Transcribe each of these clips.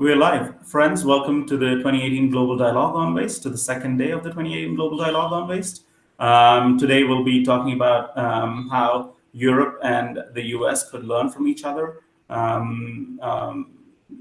We're live. Friends, welcome to the 2018 Global Dialogue on Waste, to the second day of the 2018 Global Dialogue on Waste. Um, today we'll be talking about um, how Europe and the US could learn from each other. Um, um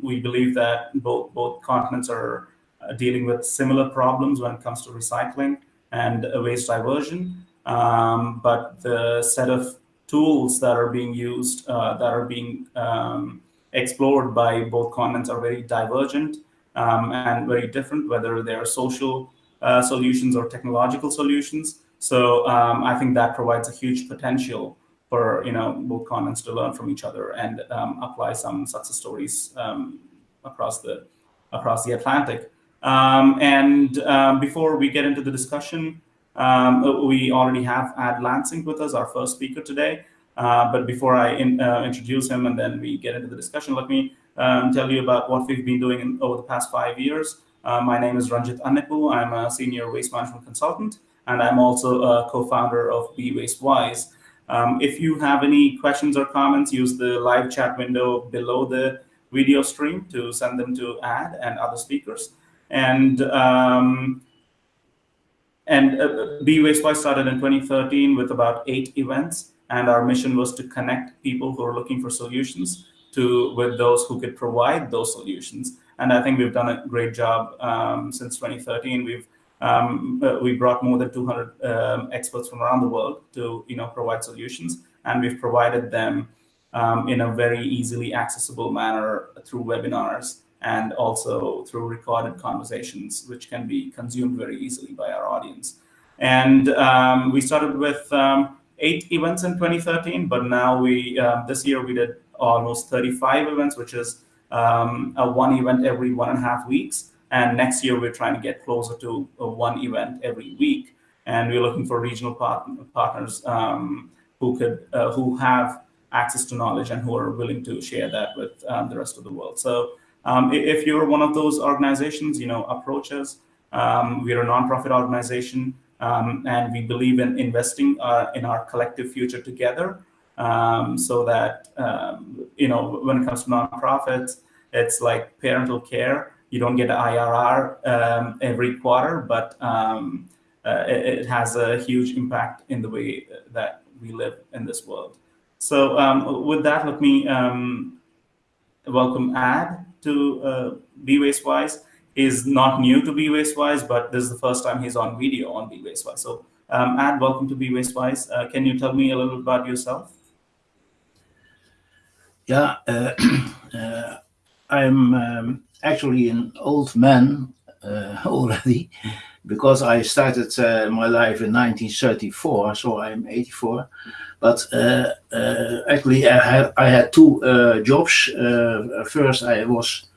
we believe that both, both continents are uh, dealing with similar problems when it comes to recycling and waste diversion. Um, but the set of tools that are being used, uh, that are being um, explored by both continents are very divergent um, and very different, whether they're social uh, solutions or technological solutions. So um, I think that provides a huge potential for you know both continents to learn from each other and um, apply some success stories um, across the across the Atlantic. Um, and um, before we get into the discussion, we already have Ad Lansink with us, our first speaker today. Uh, but before I in, uh, introduce him and then we get into the discussion, let me um, tell you about what we've been doing in, over the past five years. Uh, my name is Ranjit Annepu. I'm a senior waste management consultant, and I'm also a co-founder of Be Waste Wise. Um, if you have any questions or comments, use the live chat window below the video stream to send them to Ad and other speakers. And um, and uh, Be Waste Wise started in 2013 with about eight events. And our mission was to connect people who are looking for solutions to with those who could provide those solutions. And I think we've done a great job um, since 2013. We've um, uh, we brought more than 200 um, experts from around the world to you know provide solutions, and we've provided them um, in a very easily accessible manner through webinars and also through recorded conversations, which can be consumed very easily by our audience. And um, we started with um, eight events in 2013, but now we uh, this year we did almost 35 events, which is um, a one event every one and a half weeks. And next year we're trying to get closer to one event every week. And we're looking for regional part partners um, who could uh, who have access to knowledge and who are willing to share that with um, the rest of the world. So um, if you're one of those organizations, you know, approach us. Um, we're a nonprofit organization. Um, and we believe in investing uh, in our collective future together um, so that, um, you know, when it comes to nonprofits, it's like parental care. You don't get an IRR um, every quarter, but um, uh, it, it, has a huge impact in the way that we live in this world. So um, with that, let me welcome Ad to uh, Be Waste Wise is not new to Be Waste Wise, but this is the first time he's on video on Be Waste Wise. So, um, Ad, welcome to Be Waste Wise. Uh, can you tell me a little about yourself? Yeah, uh, uh, I'm um, actually an old man uh, already because I started uh, my life in 1934, so I'm 84. But uh, actually, I had, I had two jobs. first, I was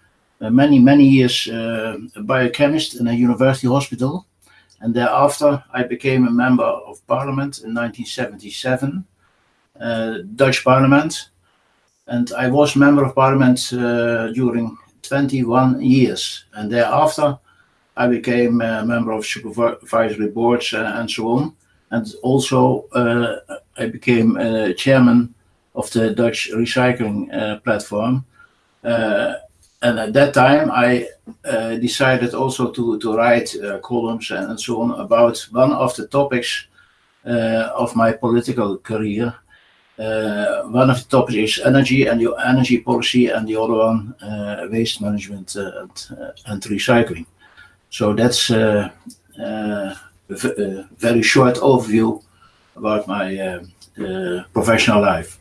many, many years uh, a biochemist in a university hospital. And thereafter, I became a member of parliament in 1977, uh, Dutch parliament. And I was member of parliament during 21 years. And thereafter, I became a member of supervisory boards uh, and so on. And also, uh, I became uh, chairman of the Dutch recycling platform and at that time I uh, decided also to, to write uh, columns and, so on about one of the topics uh, of my political career. Uh, one of the topics is energy and the energy policy and the other one uh, waste management uh, and, and, recycling. So that's a very short overview about my professional life.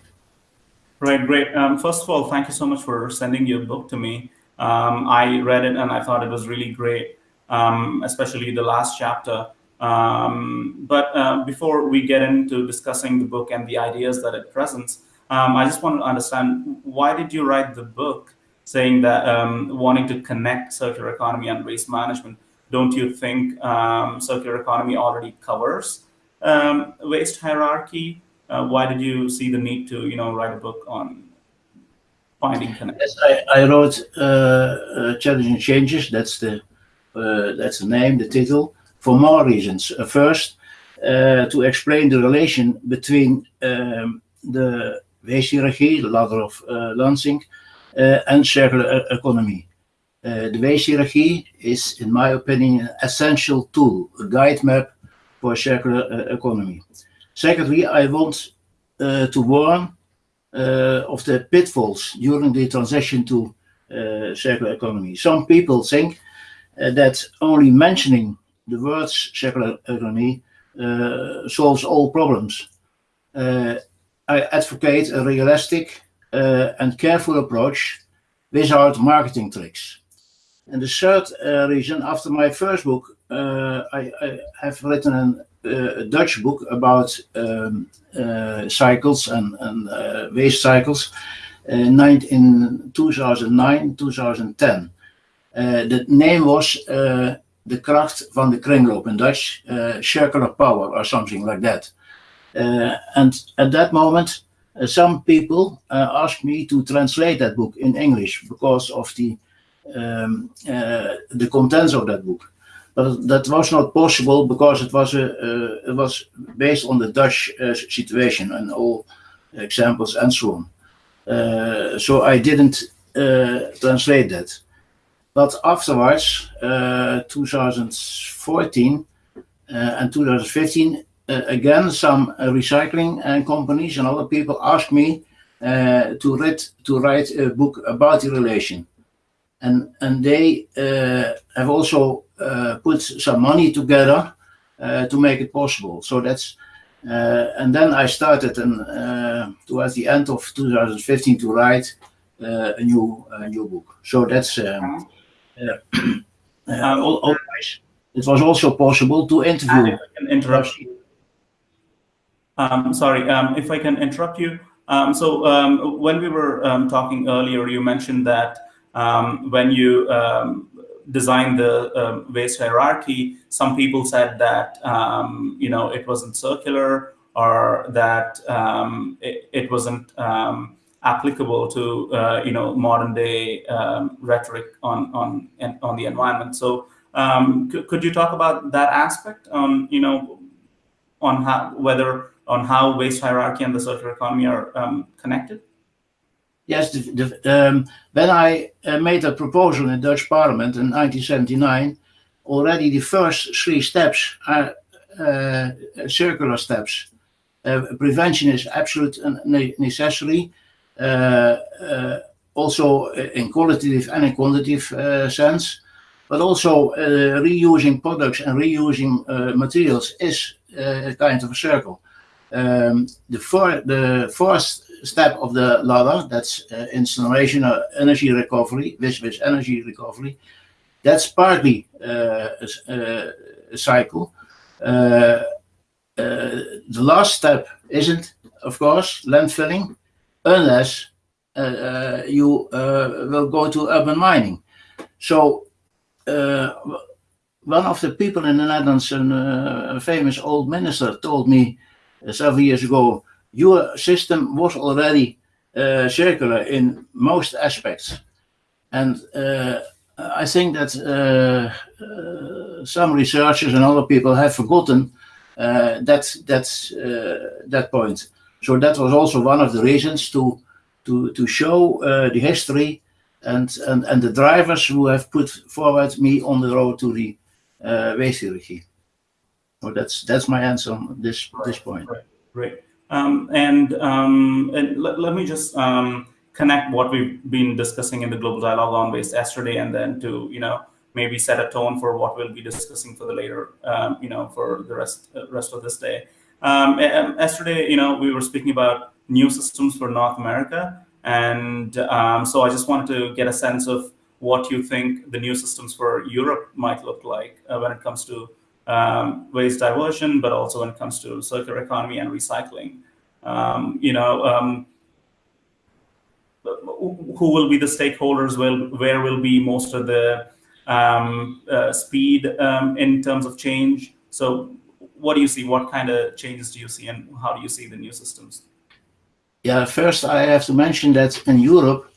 Right, great. Um, first of all, thank you so much for sending your book to me. Um, I read it and I thought it was really great, um, especially the last chapter. Um, but uh, before we get into discussing the book and the ideas that it presents, um, I just want to understand why did you write the book saying that um, wanting to connect circular economy and waste management? Don't you think circular economy already covers waste hierarchy? Uh, why did you see the need to, you know, write a book on finding connection? Yes, I, I wrote uh, uh, Challenging Changes, that's the, uh, that's the name, the title, for more reasons. Uh, first, uh, to explain the relation between um, the waste hierarchy, the ladder of Lansink, and circular economy. the waste hierarchy is, in my opinion, an essential tool, a guide map for circular economy. Secondly, I want to warn of the pitfalls during the transition to circular economy. Some people think that only mentioning the words circular economy uh, solves all problems. Uh, I advocate a realistic uh, and careful approach without marketing tricks. And the third uh, reason, after my first book, uh, I, I, have written an, uh, a Dutch book about um, cycles and, and waste cycles in 2009, 2010. the name was de kracht van de kringloop in Dutch, uh, circular power or something like that. Uh, and at that moment, uh, some people asked me to translate that book in English because of the um, the contents of that book. But that was not possible because it was a eh, it was based on the Dutch eh, situation and all examples and so on. Eh, so I didn't translate that. But afterwards, uh, 2014 uh, and 2015, uh, again, some recycling companies and other people asked me to, read, to write a book about the relation. And, and they have also put some money together to make it possible. So that's uh, and then I started and uh, towards the end of 2015 to write uh, a new a new book. So that's um, uh, um, otherwise, it was also possible to interview. interrupt you. Um, sorry, um, if I can interrupt you. Um, so um, when we were um, talking earlier, you mentioned that when you designed the waste hierarchy, some people said that you know it wasn't circular or that it, it, wasn't applicable to uh, you know modern day um, rhetoric on on on the environment. So um, could you talk about that aspect on you know on how whether on how waste hierarchy and the circular economy are um, connected? Yes, the, the, um, when I uh, made a proposal in Dutch Parliament in 1979, already the first three steps are uh, circular steps. Uh, prevention is absolute necessary uh, uh, also in qualitative and in quantitative uh, sense, but also reusing products and reusing materials is a kind of a circle. Um, the, four, the fourth step of the ladder, that's uh, incineration or energy recovery, with, energy recovery, that's partly uh, a, a, cycle. Uh, the last step isn't, of course, landfilling, unless uh, uh, you uh, will go to urban mining. So one of the people in the Netherlands, an, a famous old minister, told me several years ago, your system was already circular in most aspects. And I think that uh, uh, some researchers and other people have forgotten uh, that that that point. So that was also one of the reasons to to to show uh, the history and, and and the drivers who have put forward me on the road to the uh, waste hierarchy. So that's that's my answer on this right. this point. Right. Great. Um, and um, and let, let me just um, connect what we've been discussing in the global dialogue on waste yesterday, and then to you know maybe set a tone for what we'll be discussing for the later um, you know for the rest uh, rest of this day. Yesterday, you know, we were speaking about new systems for North America, and so I just wanted to get a sense of what you think the new systems for Europe might look like uh, when it comes to um, waste diversion, but also when it comes to circular economy and recycling. Um, you know, um, who will be the stakeholders? Will where will be most of the um, uh, speed um, in terms of change? So what do you see? What kind of changes do you see, and how do you see the new systems? Yeah, first I have to mention that in Europe,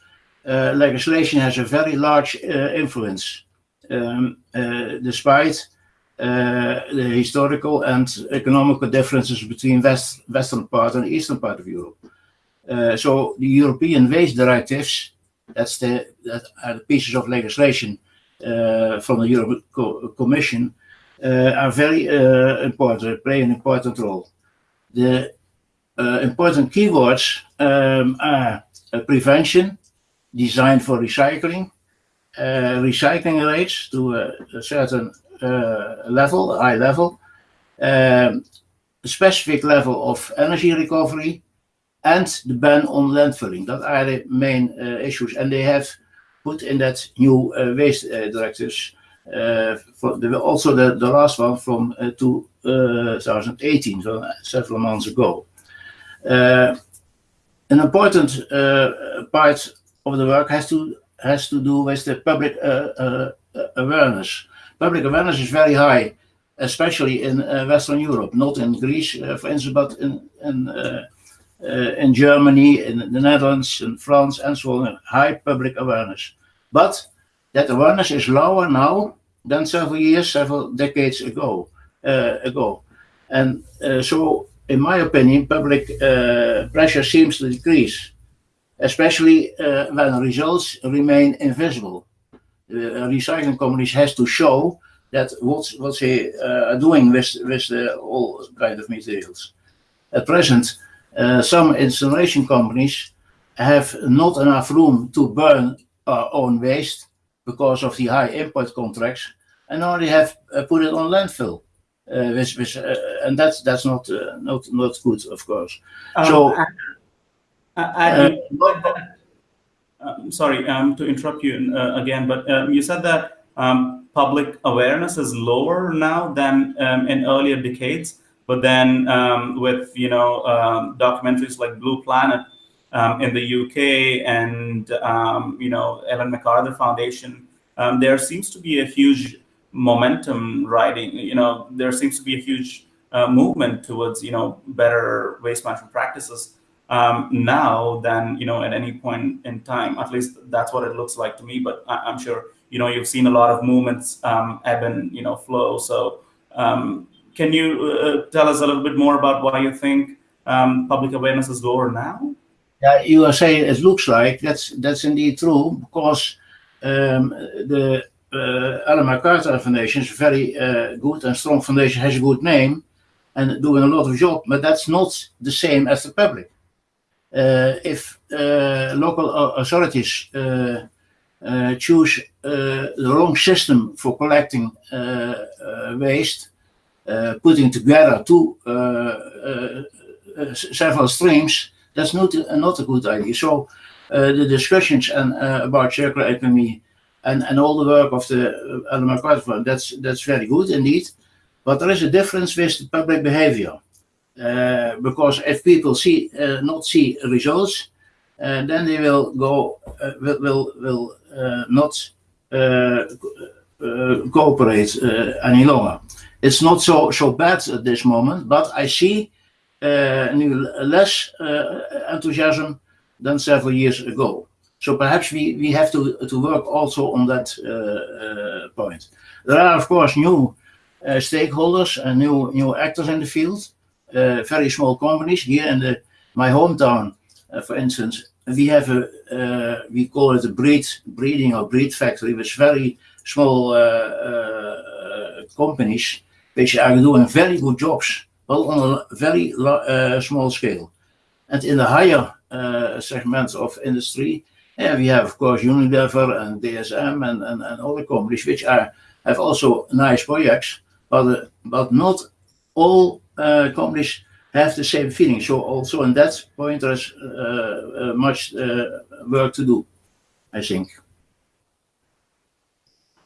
uh, legislation has a very large uh, influence, um, uh, despite the historical and economical differences between west, western part and eastern part of Europe. Uh, so the European waste directives That's the that are the pieces of legislation uh, from the European Co Commission uh, are very uh, important, play an important role. The uh, important keywords um, are prevention, designed for recycling, recycling rates to a certain Eh, level, high level, um, specific level of energy recovery, and the ban on landfilling. That are the main uh, issues, and they have put in that new uh, waste uh, directives. for the, also the, the last one from 2018, so several months ago. an important part of the work has to has to do with the public awareness. Public awareness is very high especially in uh, Western Europe, not in Greece, uh, for instance, but in, in uh, uh, in Germany, in the Netherlands, in France, and so on, high public awareness. But that awareness is lower now than several years, several decades ago. Uh, ago, and uh, so, in my opinion, public pressure seems to decrease, especially when results remain invisible. The recycling companies has to show that what what they are doing with with the, all kind of materials. At present, uh, some incineration companies have not enough room to burn our own waste because of the high import contracts and only have uh, put it on landfill. Uh, which, which, uh, and that's that's not uh, not not good, of course. Um, so, I, I, um, sorry um, to interrupt you again, but um, you said that um, public awareness is lower now than um, in earlier decades. But then um, with you know um, documentaries like Blue Planet in the UK and you know Ellen MacArthur Foundation, there seems to be a huge momentum riding. You know there seems to be a huge uh, movement towards you know better waste management practices um, now than you know at any point in time. At least that's what it looks like to me. But I- am sure you know you've seen a lot of movements ebb and you know flow. So um, can you uh, tell us a little bit more about why you think um, public awareness is lower now? Yeah, you are saying it looks like that's that's indeed true because um, the uh, MacArthur Foundation is very uh, good and strong foundation, has a good name, and doing a lot of job. But that's not the same as the public. Uh, if uh, local uh, authorities uh, uh, choose uh, the wrong system for collecting uh, waste, putting together two several streams, that's not not a good idea. So the discussions and about circular economy and, and all the work of the Ellen MacArthur that's that's very good indeed. But there is a difference with the public behavior. Uh, because if people see uh, not see results, uh, then they will go will will, will not cooperate any longer it's not so so bad at this moment, but I see uh, less enthusiasm than several years ago. So perhaps we, we have to, to work also on that point. There are, of course, new stakeholders and new new actors in the field. Uh, very small companies here in the my hometown, for instance. We have a we call it a breed breeding or breed factory with very small companies which are doing very good jobs, well on a very small scale. And in the higher uh, segments of industry, yeah, we have, of course, Unilever and DSM and, and, and other companies which are have also nice projects, but, uh, but not all uh, companies have the same feeling. So also on that point, there's uh, uh, much work to do, I think.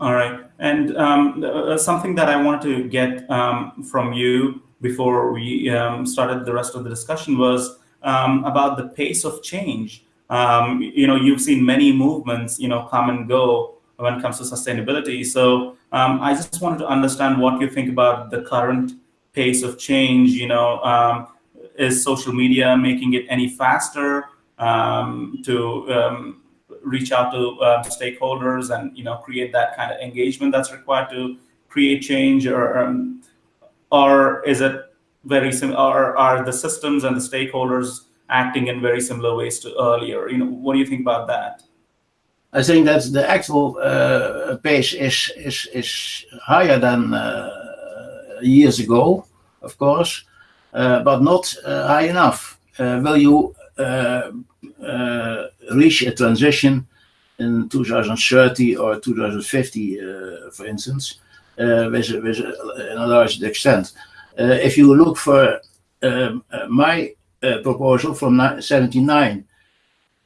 All right. And um, uh, something that I wanted to get um, from you before we um, started the rest of the discussion was um, about the pace of change. Um, you know, you've seen many movements, you know, come and go when it comes to sustainability. So um, I just wanted to understand what you think about the current pace of change. You know, is social media making it any faster to reach out to uh, stakeholders and you know create that kind of engagement that's required to create change or um, or is it very similar or are the systems and the stakeholders acting in very similar ways to earlier you know what do you think about that I think that the actual uh, pace is is is higher than uh, years ago, of course, uh, but not uh, high enough. Uh, will you reach a transition in 2030 or 2050, for instance, with, with a large extent? if you look for um, my proposal from 79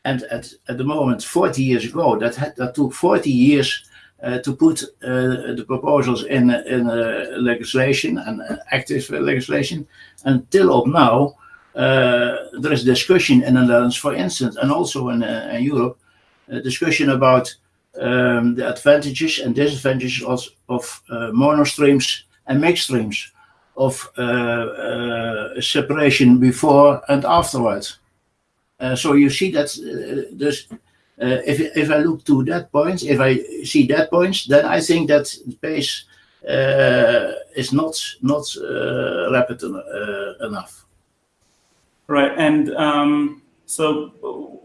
and at, at the moment 40 years ago that had, that took 40 years to put uh, the proposals in in uh, legislation and uh, active legislation until up now uh, there is discussion in the Netherlands for instance and also in, uh, in Europe discussion about um, the advantages and disadvantages of, of monostreams and mixed streams of separation before and afterwards. Uh, so you see that uh, there's, uh, if, if I look to that point, if I see that point, then I think that pace is not not rapid enough. Right, and um, so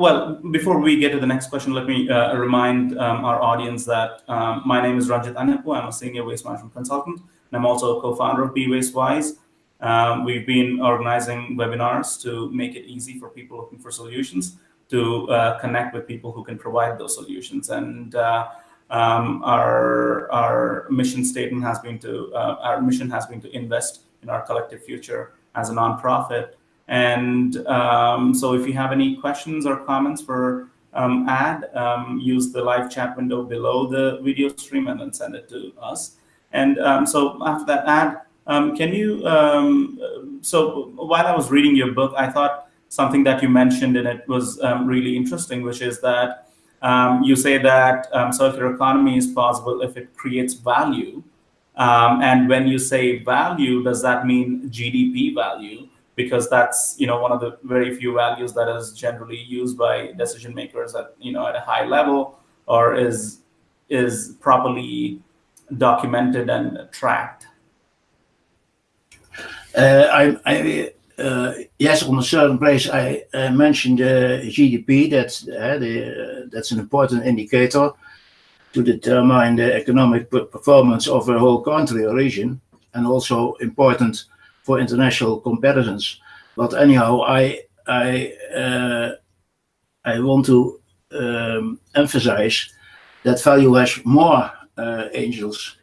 well, before we get to the next question, let me uh, remind um, our audience that um, my name is Ranjit Annepu. I'm a senior waste management consultant, and I'm also a co-founder of Be Waste Wise. Um, we've been organizing webinars to make it easy for people looking for solutions to uh, connect with people who can provide those solutions. And uh, um, our our mission statement has been to uh, our mission has been to invest in our collective future as a nonprofit. And um, so, if you have any questions or comments for um, Ad, um, use the live chat window below the video stream and then send it to us. And um, so after that, Ad um, can you, um, so while I was reading your book, I thought something that you mentioned in it was um, really interesting, which is that um, you say that um, circular economy is possible if it creates value. Um, and when you say value, does that mean GDP value? Because that's you know one of the very few values that is generally used by decision makers at you know at a high level or is is properly documented and tracked. Uh, I, I yes, on a certain place, I uh, mentioned GDP. That's the, that's an important indicator to determine the economic performance of a whole country or region, and also important for international comparisons. But anyhow, I I uh, I want to um, emphasize that value has more uh, angels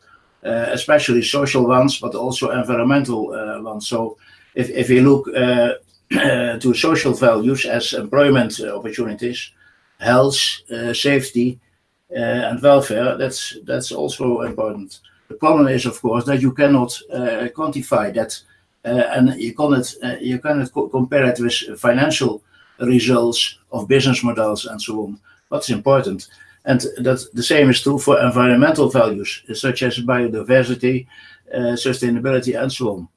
uh, especially social ones, but also environmental uh, ones. So if, if we look uh, uh, to social values as employment opportunities, health, uh, safety, uh, and welfare, that's that's also important. The problem is, of course, that you cannot quantify that, and you cannot you cannot co compare it with financial results of business models and so on. What's important? And that the same is true for environmental values, such as biodiversity, uh, sustainability, and so on.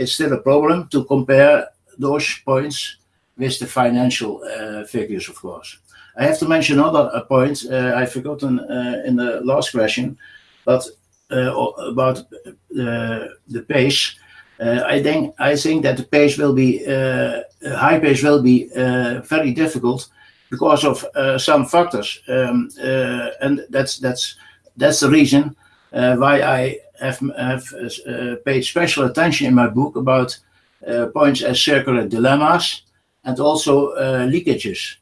It's still a problem to compare those points with the financial uh, figures, of course. I have to mention another uh, point uh, I've forgotten uh, in the last question, but uh, about the pace. I think I think that the pace will be high pace will be very difficult because of uh, some factors, um, uh, and that's that's that's the reason uh, why I have have paid special attention in my book about points as circular dilemmas and also leakages.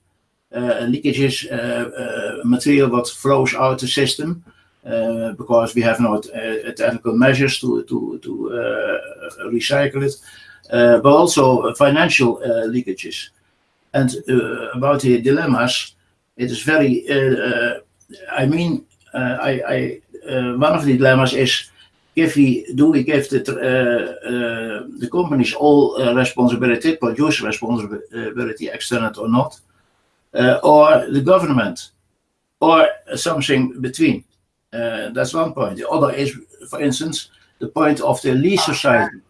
leakages, material that flows out the system. Uh, because we have uh, technical measures to to to uh, recycle it, but also financial leakages. And uh, about the dilemmas, it is very, uh, uh, I mean, I, I one of the dilemmas is if we do we give the the companies all responsibility, producer responsibility, extended or not, or the government, or something between. Uh, that's one point. The other is, for instance, the point of the lease society.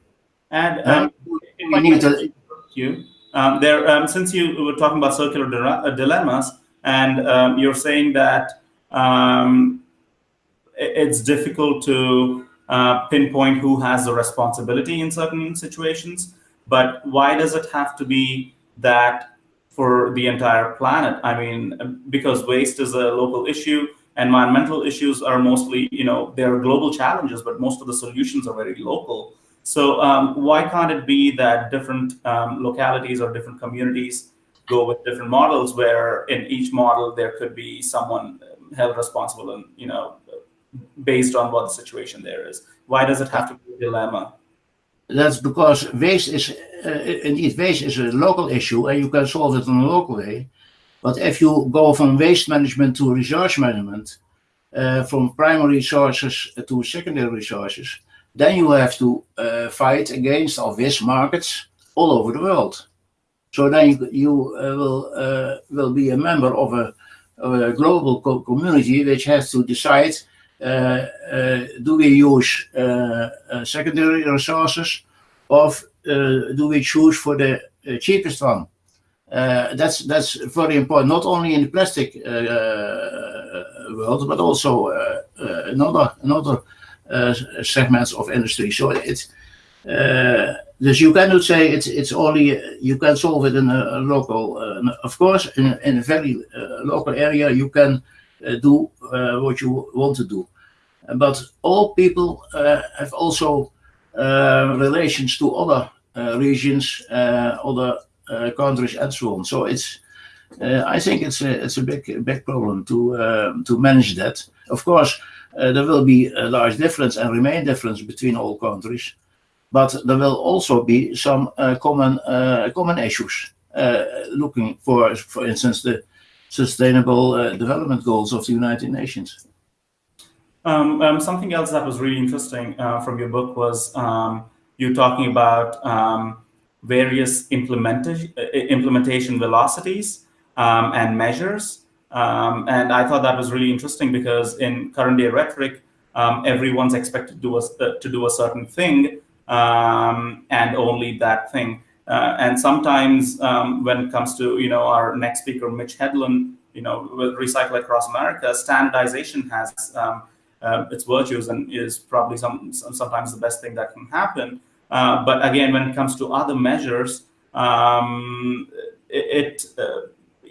And um, uh, we need to. You. Um, there, um, since you were talking about circular uh, dilemmas, and um, you're saying that um, it's difficult to uh, pinpoint who has the responsibility in certain situations, but why does it have to be that for the entire planet. I mean, because waste is a local issue, environmental issues are mostly, you know, they are global challenges, but most of the solutions are very local. So um, why can't it be that different um, localities or different communities go with different models where in each model there could be someone held responsible and, you know, based on what the situation there is? Why does it have to be a dilemma? That's because waste is, uh, indeed, waste is a local issue and you can solve it in a local way. But if you go from waste management to resource management, uh, from primary resources to secondary resources, then you have to uh, fight against or waste markets all over the world. So then you, you uh, will uh, will be a member of a, of a global co community which has to decide Eh, eh, do we use uh, secondary resources or do we choose for the cheapest one? that's that's very important, not only in the plastic world, but also another another segments of industry. So it's dus you cannot say it's it's only you can solve it in a, local. Of course, in, in a very local area, you can do uh, what you want to do. But all people uh, have also relations to other regions, other countries, and so on. So it's I think it's a it's a big big problem to to manage that. Of course, there will be a large difference and remain difference between all countries but there will also be some uh, common uh, common issues. Uh, looking for, for instance, the Sustainable uh, Development Goals of the United Nations. Um, um, something else that was really interesting uh, from your book was um, you talking about um, various implementation, implementation velocities um, and measures. Um, and I thought that was really interesting because in current day rhetoric, everyone's expected to do, a, uh, to do a certain thing and only that thing. Uh, and sometimes um, when it comes to, you know, our next speaker, Mitch Hedlund, you know, with Recycle Across America, standardization has um, uh, its virtues and is probably some, some, sometimes the best thing that can happen. Uh, but again, when it comes to other measures, um, it, it uh,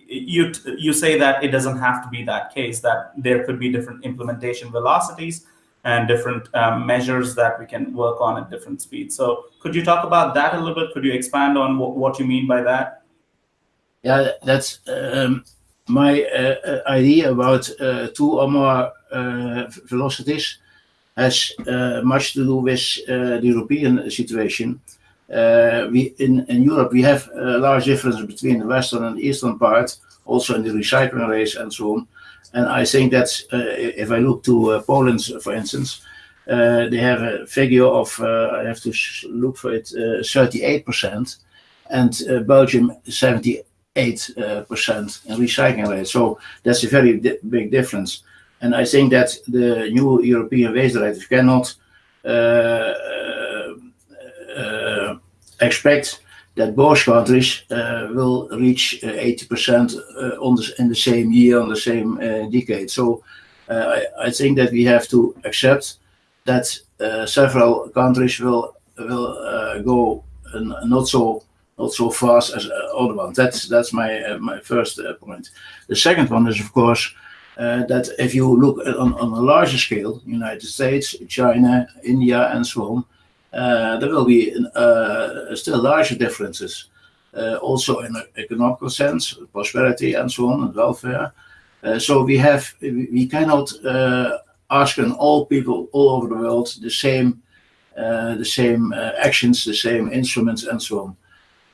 you you say that it doesn't have to be that case. That there could be different implementation velocities and different um, measures that we can work on at different speeds. So could you talk about that a little bit? Could you expand on what, what you mean by that? Yeah, that's um, my uh, idea about uh, two or more uh, velocities has uh, much to do with uh, the European situation. Uh, we in, in Europe we have a large difference between the western and eastern part, also in the recycling rates and so on. And I think that uh, if I look to uh, Poland, for instance, uh, they have a figure of I have to look for it 38%, and Belgium 70 8% uh, in recycling rate. So that's a very di big difference. And I think that the new European waste directive cannot uh, uh, expect that both countries will reach 80% uh, on the, in the same year, on the same uh, decade. So I, I, think that we have to accept that several countries will will go not so not so fast as other ones. That's that's my uh, my first uh, point. The second one is of course uh, that if you look on, on a larger scale, United States, China, India, and so on, there will be uh, still larger differences. Uh, also in an economical sense, prosperity and so on, and welfare. so we have we cannot ask all people all over the world the same the same actions, the same instruments, and so on.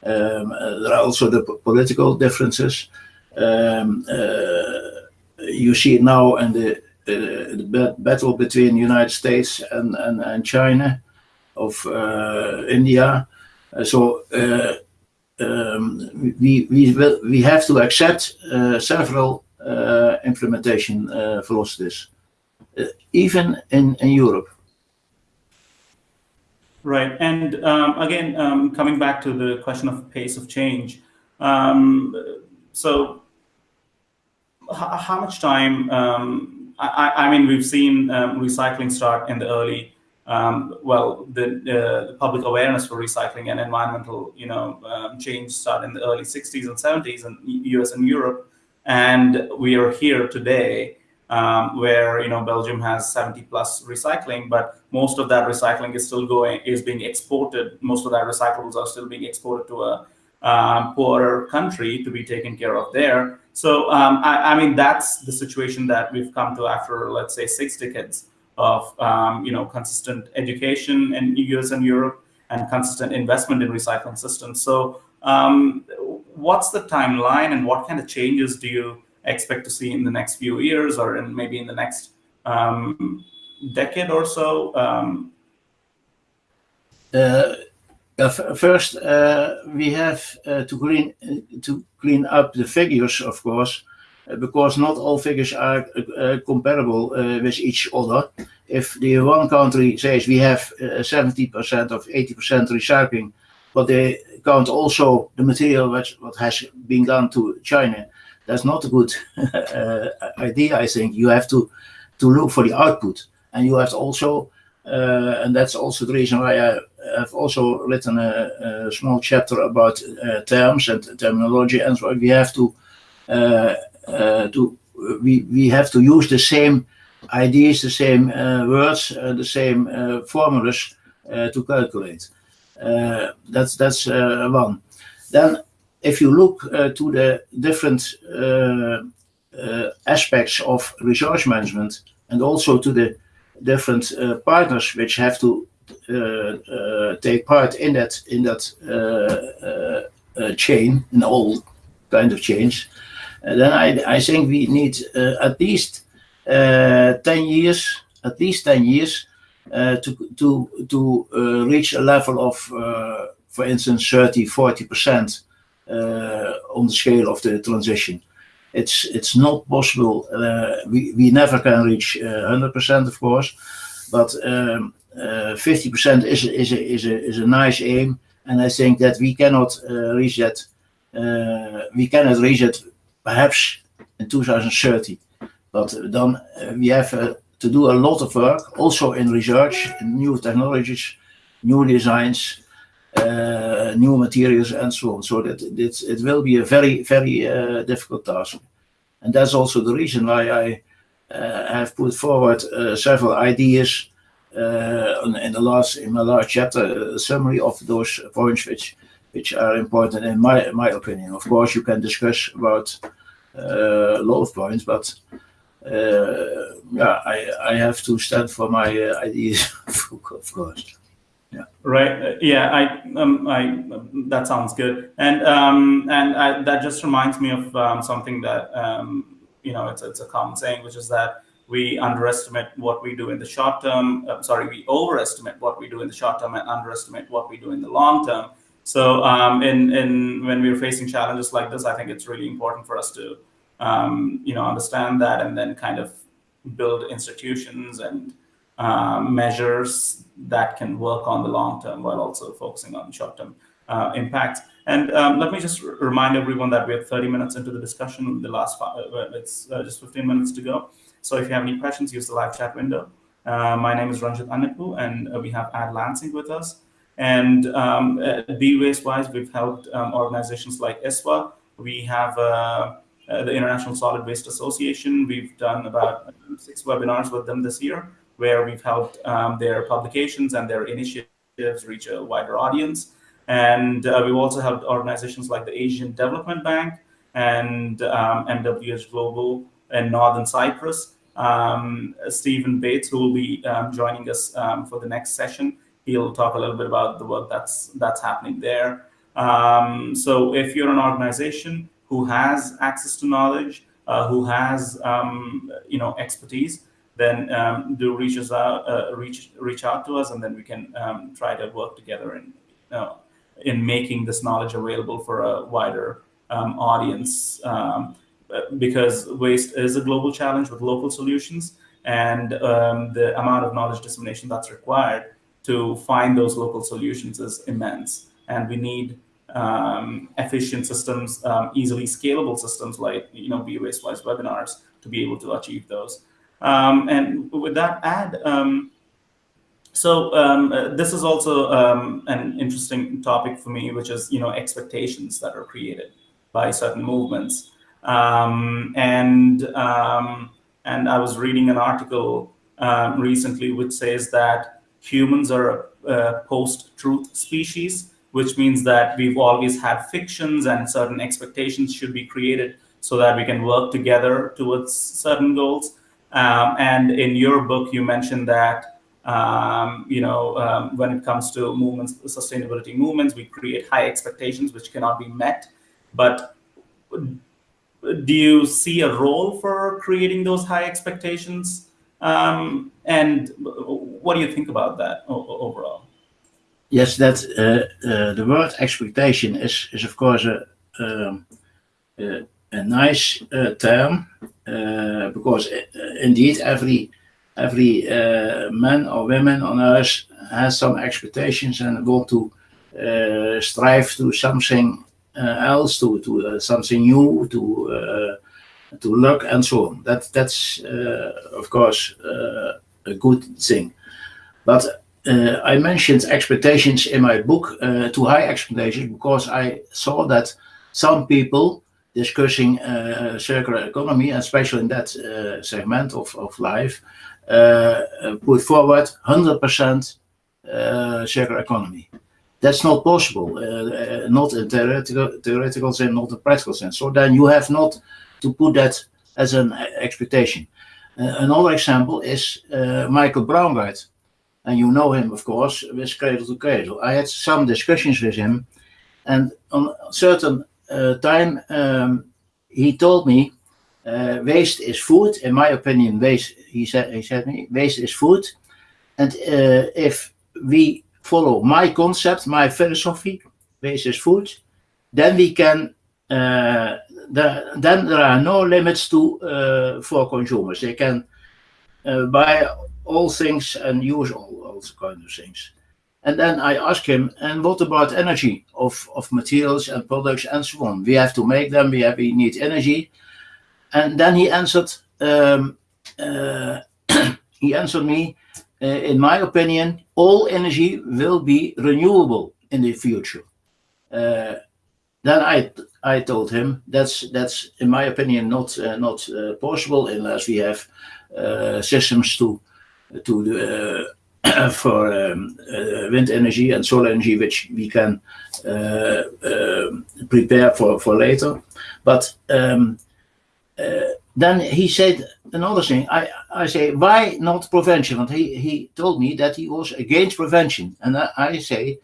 Um, uh, there are also the political differences. Um, uh, you see it now in the, uh, the battle between the United States and, and, and China, of India. so um, we, we, will, we have to accept several implementation velocities, even in, in Europe. Right. And um, again, um, coming back to the question of pace of change. Um, so how much time, um, I, I, mean, we've seen um, recycling start in the early um, well, the, uh, the, public awareness for recycling and environmental, you know, um, change started in the early 60s and 70s in US and Europe. And we are here today um, where, you know, Belgium has 70 plus recycling, but most of that recycling is still going, is being exported. Most of that recyclables are still being exported to a um, poorer country to be taken care of there. So, um, I, I mean, that's the situation that we've come to after, let's say, six decades of um, you know consistent education in US and Europe and consistent investment in recycling systems. So um, what's the timeline and what kind of changes do you expect to see in the next few years or in maybe in the next um, decade or so? Um, uh, first, uh, we have uh, to clean to clean up the figures, of course, uh, because not all figures are uh, comparable uh, with each other. If the one country says we have 70% of 80% recycling, but they count also the material which what has been done to China, that's not a good idea. I think you have to to look for the output, and you have also, and that's also the reason why I have also written a, a small chapter about uh, terms and terminology and so we have to uh, uh, Uh, to we we have to use the same ideas, the same uh, words, uh, the same uh, formulas uh, to calculate. that's that's one. Then, if you look to the different aspects of resource management and also to the different uh, partners which have to uh, uh, take part in that in that chain in all kind of chains then I, I think we need uh, at least uh, 10 years, at least 10 years uh, to, to, to reach a level of, for instance, 30, 40% on the scale of the transition it's it's not possible. Uh, we we never can reach hundred uh, percent, of course, but fifty um, percent is is a, is a is a nice aim, and I think that we cannot reach that. we cannot reach it perhaps in 2030. But then uh, we have uh, to do a lot of work, also in research, in new technologies, new designs, uh, new materials, and so on. So that it, it will be a very, very uh, difficult task. And that's also the reason why I uh, have put forward uh, several ideas in the last in my last chapter, summary of those points which which are important in my my opinion. Of course, you can discuss about uh, a lot of points, but uh, yeah, I I have to stand for my uh, ideas, of course. Yeah. Right. yeah. I. Um. I. That sounds good. And um. And I, that just reminds me of um, something that um. You know, it's it's a common saying, which is that we underestimate what we do in the short term. Uh, sorry, we overestimate what we do in the short term and underestimate what we do in the long term. So um, in, in when we're facing challenges like this, I think it's really important for us to um, you know understand that and then kind of build institutions and um, measures that can work on the long term while also focusing on short term uh, impacts. And um, let me just remind everyone that we have 30 minutes into the discussion. The last five, uh, it's uh, just 15 minutes to go. So if you have any questions, use the live chat window. Uh, my name is Ranjit Annepu, and uh, we have Ad Lansink with us. And um, at Be-Waste Wise, we've helped um, organizations like ISWA. We have uh, uh, the International Solid Waste Association. We've done about six webinars with them this year, where we've helped um, their publications and their initiatives reach a wider audience. And uh, we've also helped organizations like the Asian Development Bank and um, Global and Northern Cyprus. Um, Stephen Bates, who will be um, joining us um, for the next session, he'll talk a little bit about the work that's that's happening there. Um, so if you're an organization who has access to knowledge, uh, who has um, you know expertise, then um, do reach us out, uh, reach reach out to us, and then we can um, try to work together in uh, in making this knowledge available for a wider um, audience. Um, because waste is a global challenge with local solutions, and the amount of knowledge dissemination that's required to find those local solutions is immense. And we need um, efficient systems, um, easily scalable systems like, you know, Be-Waste-Wise webinars to be able to achieve those. Um, and with that ad, um, so um, uh, this is also um, an interesting topic for me, which is you know expectations that are created by certain movements. And and I was reading an article recently which says that humans are a, post-truth species, which means that we've always had fictions and certain expectations should be created so that we can work together towards certain goals. Um, and in your book, you mentioned that um, you know, um, when it comes to movements, sustainability movements, we create high expectations which cannot be met. But do you see a role for creating those high expectations? Um, and what do you think about that overall? Yes, that uh, uh, the word expectation is, is of course a, um, a, a nice uh, term uh, because uh, indeed every every uh, man or women on earth has some expectations and want to strive to something else, to to something new, to to look and so on. That that's uh, of course a good thing. But I mentioned expectations in my book, too high expectations, because I saw that some people discussing circular economy, especially in that segment of, of life, uh, put forward 100% uh, circular economy. That's not possible, uh, not in theoretical, theoretical sense, not in practical sense. So then you have not to put that as an expectation. another example is Michael Braungart, and you know him, of course, with Cradle to Cradle. I had some discussions with him, and on a certain uh, time, um, he told me uh, waste is food. In my opinion, waste, he said, he said me, waste is food. And uh, if we follow my concept, my philosophy, waste is food, then we can, uh, the, then there are no limits to uh, for consumers. They can uh, buy all things and use all, all kinds of things. And then I ask him, and what about energy of, of materials and products and so on? We have to make them, we, have, we need energy and then he answered, um, uh, he answered me, uh, in my opinion, all energy will be renewable in the future. Uh, then I I told him that's that's in my opinion not uh, not uh, possible unless we have uh, systems to to for um, wind energy and solar energy which we can prepare for for later. But um, uh, then he said another thing. I, I say, why not prevention? And he, he told me that he was against prevention. And I, I say,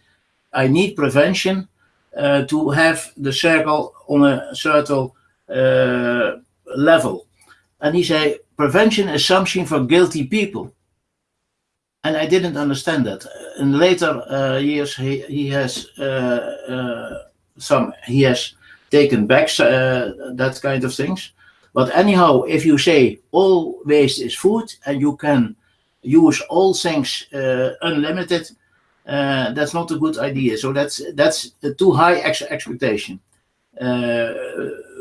I need prevention uh, to have the circle on a certain uh, level. And he said, prevention is something for guilty people. And I didn't understand that. In later uh, years, he, he has uh, uh, some, he has taken back that kind of things. But anyhow, if you say all waste is food and you can use all things uh, unlimited, uh, that's not a good idea. So that's that's a too high ex expectation, uh,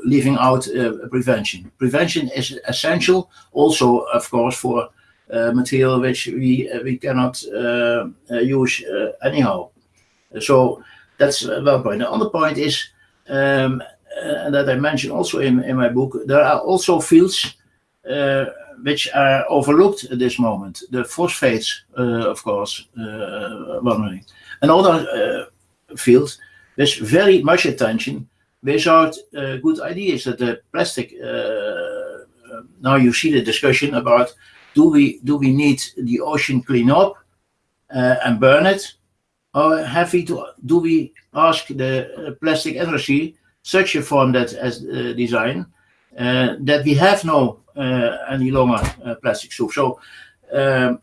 leaving out uh, prevention. Prevention is essential, also of course for uh, material which we uh, we cannot use anyhow. So that's one point. The other point is um, uh, that I mentioned also in, in my book, there are also fields uh, which are overlooked at this moment. The phosphates, uh, of course, one Another field with very much attention without good ideas that the plastic now you see the discussion about do we do we need the ocean clean up uh, and burn it or have we to do we ask the plastic industry such a form that as uh, design uh, that we have no uh, any longer plastic soup. So um,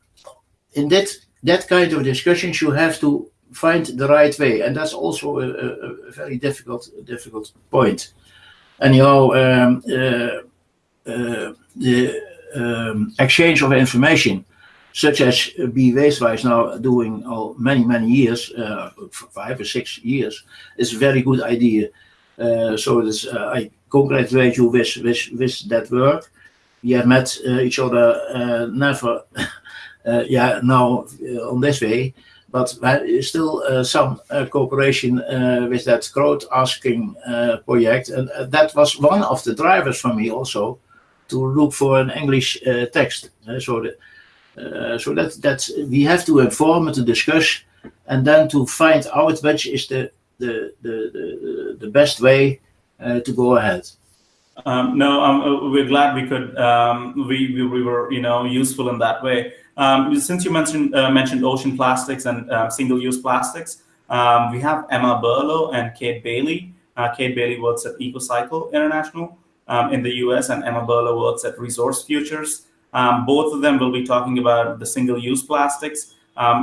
in that that kind of discussions, you have to find the right way, and that's also a, a, very difficult difficult point. Anyhow, um, the um, exchange of information, such as Be Wastewise now doing all many many years, uh, five or six years, is a very good idea. Uh, so this, uh, I congratulate you with, with, with that work. We have met uh, each other never uh, yeah, now uh, on this way, but still uh, some uh, cooperation uh, with that growth asking project, and that was one of the drivers for me also to look for an English text. so that, so that we have to inform to discuss, and then to find out which is the the the the, the best way to go ahead. Um, no, um, we're glad we could um, we, we, we were you know useful in that way. Um, since you mentioned uh, mentioned ocean plastics and uh, single-use plastics, um, we have Emma Burlow and Kate Bailey. Uh, Kate Bailey works at EcoCycle International um, in the US, and Emma Burlow works at Resource Futures. both of them will be talking about the single-use plastics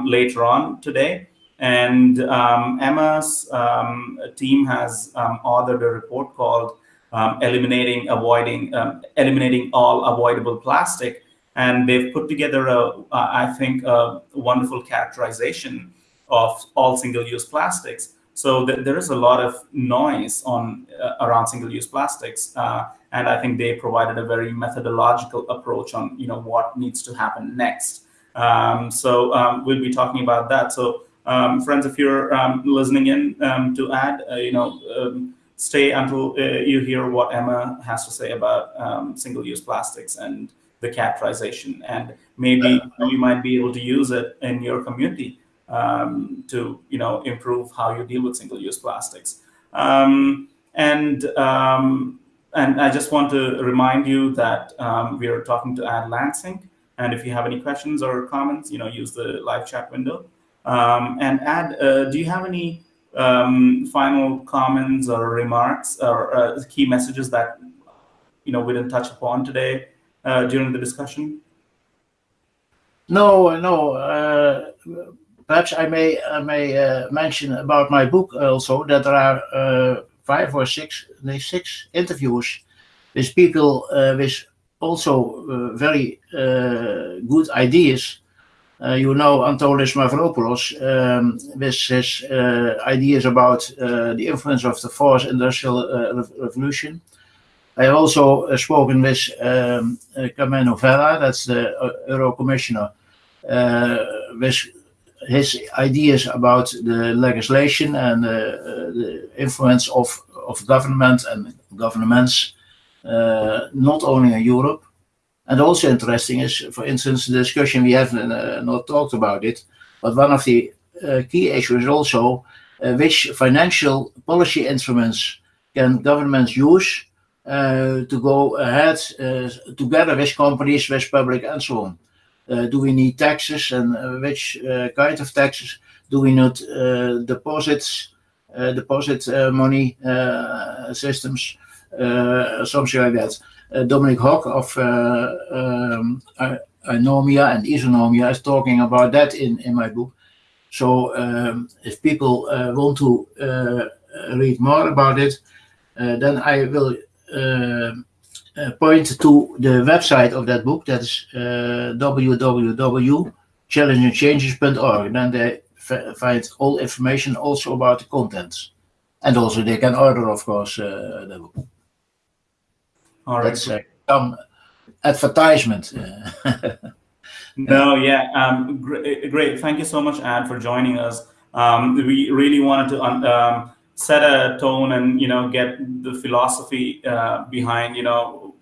later on today. And Emma's team has authored a report called um, eliminating avoiding um, eliminating all avoidable plastic. And they've put together a uh, I think a wonderful characterization of all single-use plastics. So th there is a lot of noise on uh, around single-use plastics uh, and I think they provided a very methodological approach on you know what needs to happen next. Um, so um, we'll be talking about that. So um, friends if you're um, listening in um, to add uh, you know stay until uh, you hear what Emma has to say about um, single-use plastics and the characterization. And maybe you might be able to use it in your community um, to, you know, improve how you deal with single-use plastics. Um, and um, and I just want to remind you that um, we are talking to Ad Lansink. And if you have any questions or comments, you know, use the live chat window. Um, and Ad, uh, do you have any um, final comments or remarks or uh, key messages that you know we didn't touch upon today uh, during the discussion? No, no. Uh, perhaps I may I may uh, mention about my book also that there are uh, five or six six interviews with people uh, with also very good ideas uh, you know Antonis Mavropoulos um, with his uh, ideas about uh, the influence of the fourth industrial revolution. I also spoken with um, Karmenu Vella, that's the Euro Commissioner, with his ideas about the legislation and the influence of, of government and governments, not only in Europe, and also interesting is, for instance, the discussion we have uh, not talked about it, but one of the uh, key issues is also uh, which financial policy instruments can governments use uh, to go ahead uh, together with companies, with public and so on. Uh, do we need taxes and which kind of taxes? Do we need deposits, deposit money systems, something like that? Uh, Dominic Hogg of uh, um, Eunomia and Isonomia is talking about that in, in my book. So um, if people uh, want to read more about it, then I will uh, point to the website of that book. That's uh, www.challengingchanges.org. Then they find all information also about the contents. And also they can order, of course, uh, the book. All right. That's uh, some advertisement. no, yeah, um, great, great. Thank you so much, Ad, for joining us. Um, we really wanted to um, set a tone and you know get the philosophy uh, behind you know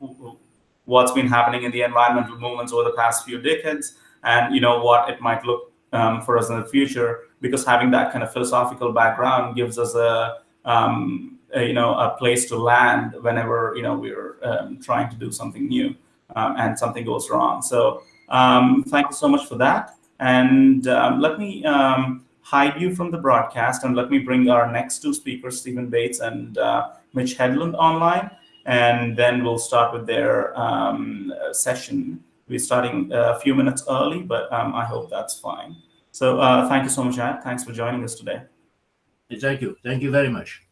what's been happening in the environmental movements over the past few decades, and you know what it might look um, for us in the future. Because having that kind of philosophical background gives us a um, uh, you know a place to land whenever you know we're um, trying to do something new um, and something goes wrong. So um, thank you so much for that. And um, let me um, hide you from the broadcast and let me bring our next two speakers, Stephen Bates and uh, Mitch Hedlund online. And then we'll start with their um, session. We're starting a few minutes early, but I hope that's fine. So uh, thank you so much, Ad. Thanks for joining us today. Thank you. Thank you very much.